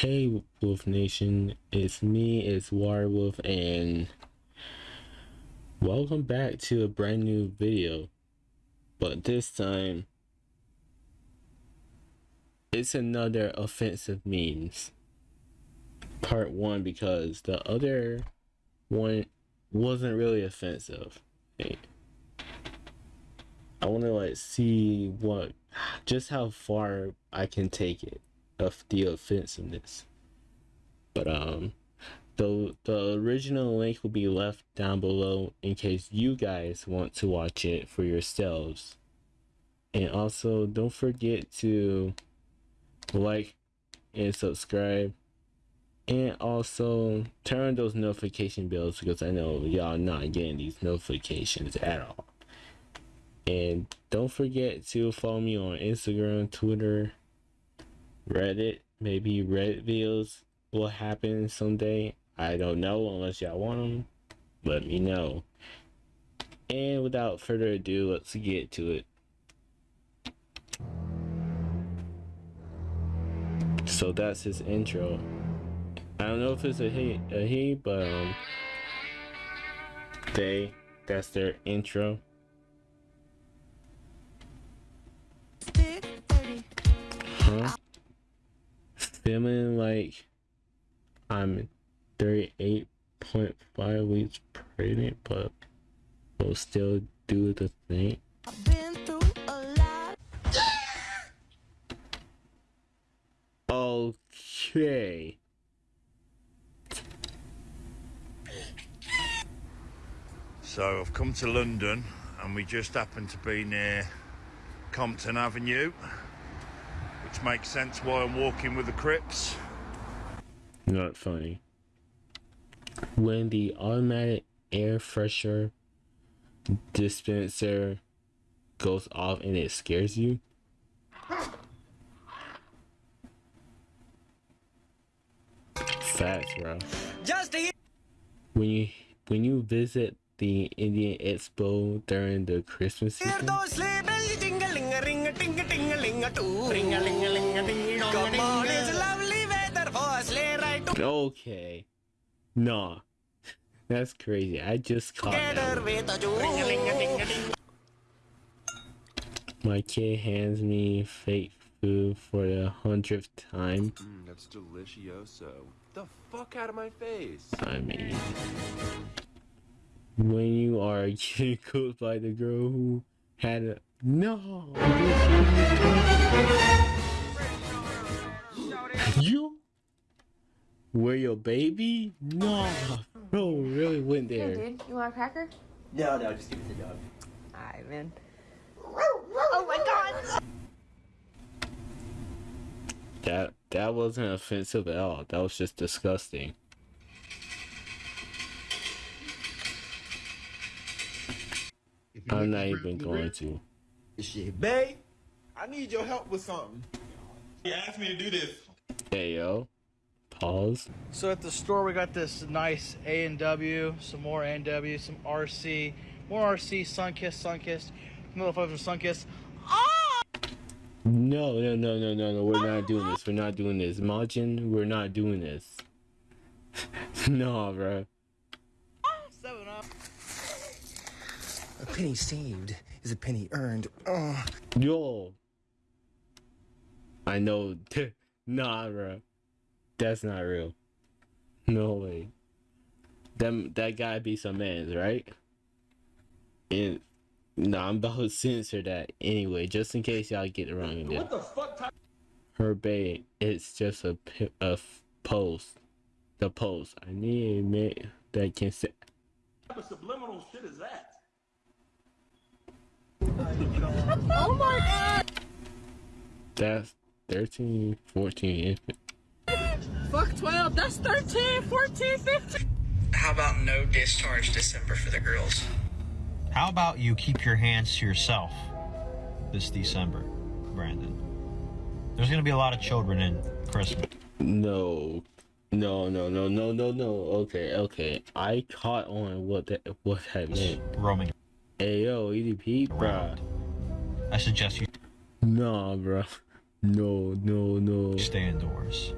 Hey Wolf Nation, it's me, it's Warwolf, and welcome back to a brand new video. But this time, it's another offensive memes. Part 1 because the other one wasn't really offensive. I want to like see what, just how far I can take it of the offensiveness. But um the the original link will be left down below in case you guys want to watch it for yourselves. And also don't forget to like and subscribe and also turn those notification bells because I know y'all not getting these notifications at all. And don't forget to follow me on Instagram, Twitter, Reddit. Maybe Reddit videos will happen someday. I don't know unless y'all want them. Let me know. And without further ado, let's get to it. So that's his intro. I don't know if it's a he, a he, but um, they, that's their intro. Feeling like I'm 38.5 weeks pregnant, but will still do the thing. Okay. So I've come to London and we just happen to be near Compton Avenue, which makes sense why I'm walking with the Crips. Not funny. When the automatic air freshener dispenser goes off and it scares you. Facts, bro. Just a When you when you visit the Indian Expo during the Christmas season, okay, nah, that's crazy. I just caught together that. with a Jew. Ring a ling a ding a ding. My kid hands me fake food for the hundredth time. Mm, that's delicioso. The fuck out of my face. I mean, when you are getting cooked by the girl who had a no, you were your baby? No, bro, really went Here, there. dude. You want a cracker? No, no, just give it to the dog. Alright, man. Oh my god! That that wasn't offensive at all. That was just disgusting. I'm not even going to. Shit. Babe, I need your help with something. He asked me to do this. Hey yo, pause. So at the store we got this nice A and W, some more A and W, some RC, more RC, Sunkist, Sunkist, motherfuckers from Sunkist. No, no, no, no, no, no. We're not doing this. We're not doing this. Majin, we're not doing this. no, bro. Seven up. A penny saved is a penny earned. Oh. Yo. I know. nah, bro. That's not real. No way. Them that gotta be some man's, right? And no, I'm about to censor that anyway, just in case y'all get it wrong. in there. What the fuck type Her bait, it's just a, pi- a f- post. The post. I need a mate that can say. what of subliminal shit is that? Oh my god! That's 13, 14, Fuck 12, that's 13, 14, 15. How about no discharge December for the girls? How about you keep your hands to yourself this December, Brandon? There's going to be a lot of children in Christmas. No, no, no, no, no, no, no. Okay, okay. I caught on what that what that meant. roaming Hey yo, EDP, bruh. I suggest you Nah, bruh. No, no, no. stay indoors.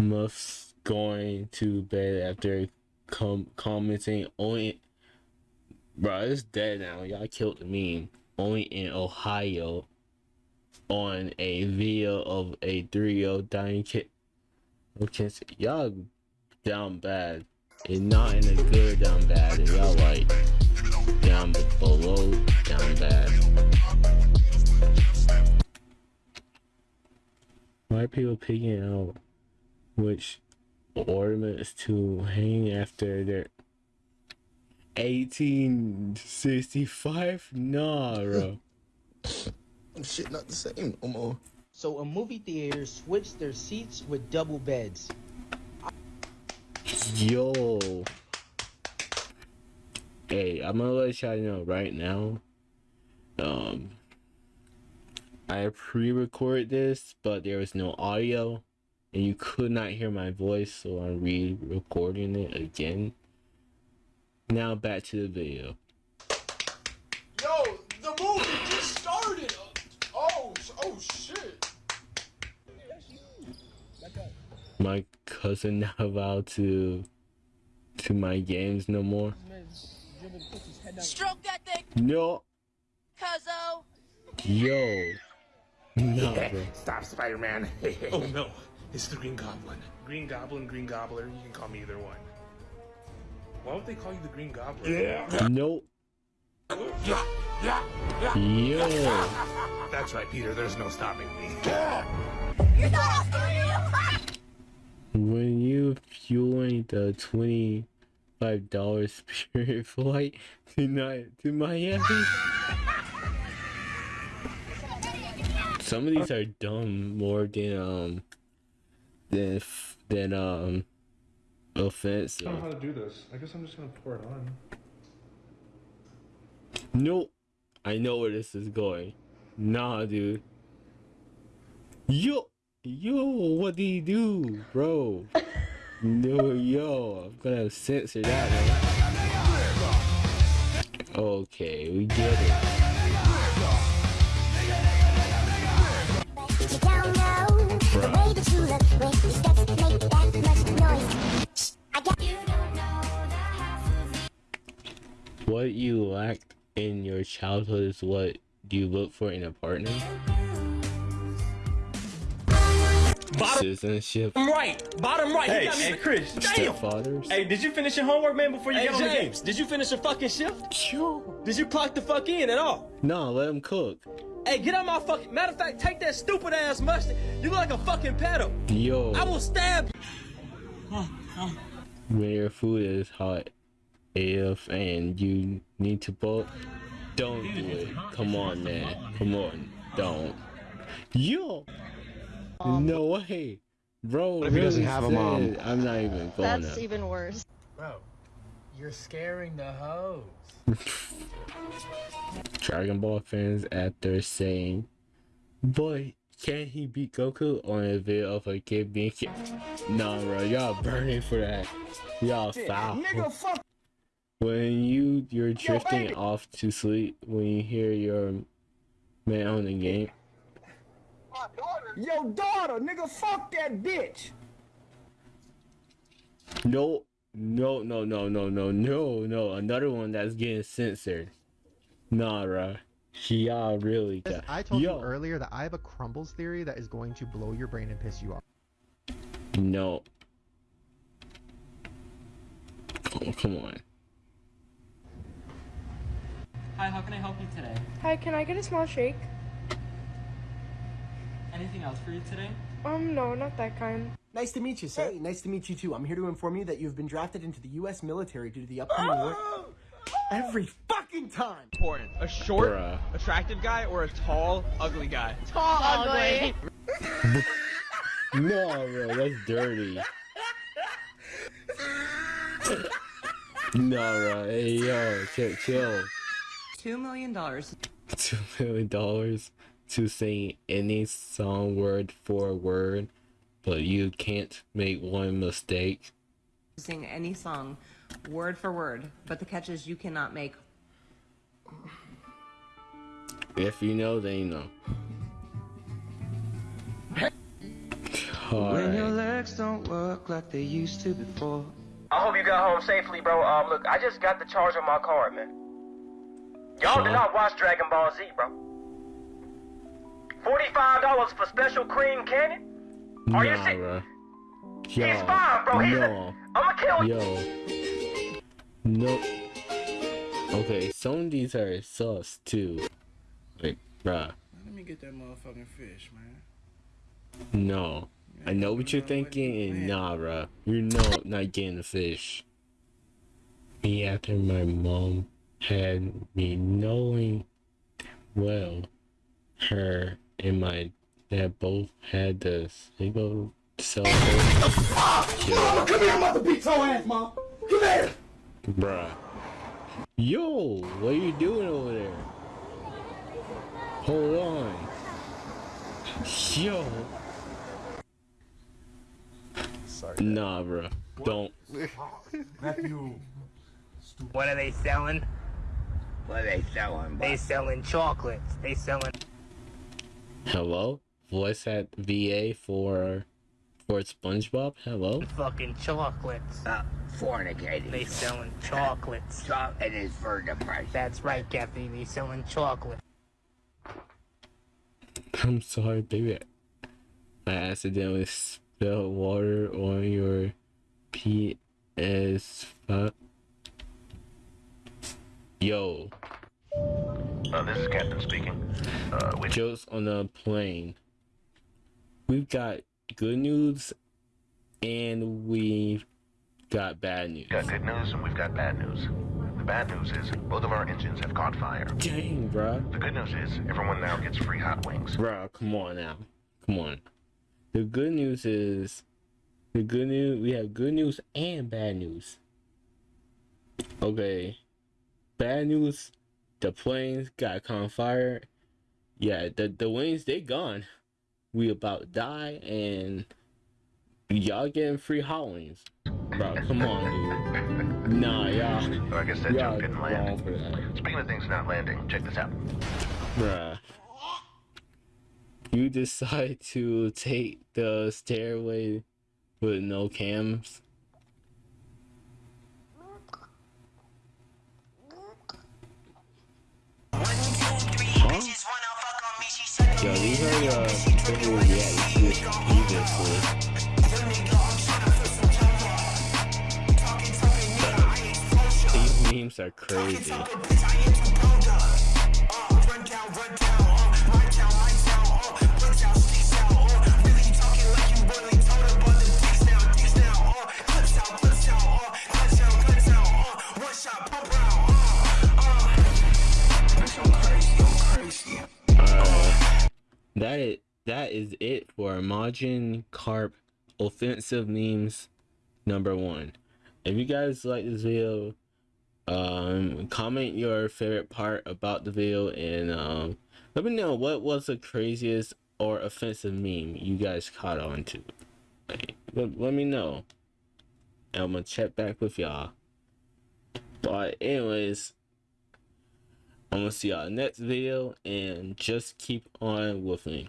Muff's going to bed after com- commenting only. Bro, it's dead now. Y'all killed the meme. Only in Ohio on a video of a three year old dying kid. Okay, so y'all down bad. And not in a good down bad. Y'all like down below down bad. Why are people picking out which ornaments to hang after their 1865? Nah, bro. Shit, not the same no more. So a movie theater switched their seats with double beds. Yo. Hey, I'm gonna let y'all know right now. Um, I pre-recorded this, but there was no audio, and you could not hear my voice, so I'm re-recording it again. Now back to the video. Yo, the movie just started. Oh, oh shit. My cousin not allowed to to my games no more. Stroke that thing, No, cuzzo. yo, no, bro. Stop, Spider-Man. oh no, it's the Green Goblin. Green Goblin, Green Gobbler, you can call me either one. Why would they call you the Green Goblin? Yeah. Nope. Yeah, yeah, yeah. Yo. That's right, Peter, there's no stopping me. You're not When you fueling the twenty five dollars spirit flight tonight to Miami. Some of these are dumb more than um than f- than um I don't know how to do this. I guess I'm just gonna pour it on. Nope. I know where this is going. Nah, dude. Yo, yo, what do you do, bro? no, yo, I'm gonna censor that. Man. Okay, we get it. What you lacked in your childhood is what you look for in a partner. Citizenship. right, bottom right. Hey, you got me. hey, Chris. Stepfathers. Hey, did you finish your homework, man, before you Hey, get on the game? James, did you finish your fucking shift? Sure. Did you clock the fuck in at all? No, let him cook. Hey, get on my fucking. Matter of fact, take that stupid ass mustard. You look like a fucking pedo. Yo. I will stab you. when your food is hot AF and you need to bulk, don't do it. Come on, man. Come on. Don't. Yo! No way. Bro, What if he doesn't have a mom? I'm not even going That's up. even worse. Bro, you're scaring the hoes. Dragon Ball fans after saying, Boy, can he beat Goku on a video of a kid being kid? Nah, bro, y'all burning for that. Y'all foul. fuck. When you you're drifting baby. off to sleep when you hear your man on the game. Yo, daughter, nigga, fuck that bitch. No, no, no, no, no, no, no, no. Another one that's getting censored. Nah, bro. Y'all really got. I told Yo, you earlier that I have a crumbles theory that is going to blow your brain and piss you off. No. Oh, come on. Hi, how can I help you today? Hi, can I get a small shake? Anything else for you today? Um, no, not that kind. Nice to meet you, sir. Nice to meet you too. I'm here to inform you that you've been drafted into the U.S. military due to the upcoming war. Every fucking time. Important. A short, Bruh. attractive guy or a tall, ugly guy? Tall, ugly. No, bro, that's dirty. no, bro. Hey, yo, chill, chill. Two million dollars. Two million dollars to sing any song word for word, but you can't make one mistake. Sing any song, word for word. But the catch is you cannot make. If you know, then you know. When you're Alright. legs don't work like they used to before. I hope you got home safely, bro. Um, look, I just got the charge on my card, man. Y'all did not watch Dragon Ball Z, bro. Forty-five dollars for special cream cannon? Are you Nah, sick? bro. He's fine, bro. He's no. I'ma kill you. Yo. No. Okay, some of these are sus too. Like, bruh. Let me get that motherfucking fish, man. No. I know what you're thinking, and nah, bruh. You're no, not getting the fish. Me after my mom had me knowing well her and my dad both had the single cell phone. Mama, come here, I'm about to beat your ass, mom. Come here. Bruh. Yo, what are you doing over there? Hold on. Yo. Sorry. Nah, bruh. Don't. Matthew. What are they selling? What are they selling? They selling chocolates. They selling. Hello? Voice at VA for for SpongeBob? Hello? Fucking chocolates. Uh, fornicating. They selling chocolates. it is for the price. That's right, Kathy. They selling chocolate. I'm sorry, baby. I accidentally spilled water on your PS5. Yo. Uh, this is Captain speaking. Uh, which Jokes on the plane. We've got good news and we've got bad news. got good news and we've got bad news. The bad news is both of our engines have caught fire. Dang, bruh. The good news is everyone now gets free hot wings. Bro, come on now. Come on. The good news is the good news we have good news and bad news. Okay. Bad news, the planes got caught on fire. Yeah, the the wings they gone. We about die and y'all getting free hot wings. Bro, come on, dude. Nah, y'all. So I guess that y'all didn't land. Speaking of things not landing, check this out. Bruh. You decide to take the stairway with no cams. Memes are crazy. Uh, that is that is it for Majin Carp offensive memes number one. If you guys like this video, um, comment your favorite part about the video and um, let me know what was the craziest or offensive meme you guys caught on to. Let, let me know. And I'm gonna check back with y'all. But anyways, I'm gonna see y'all next video and just keep on with me.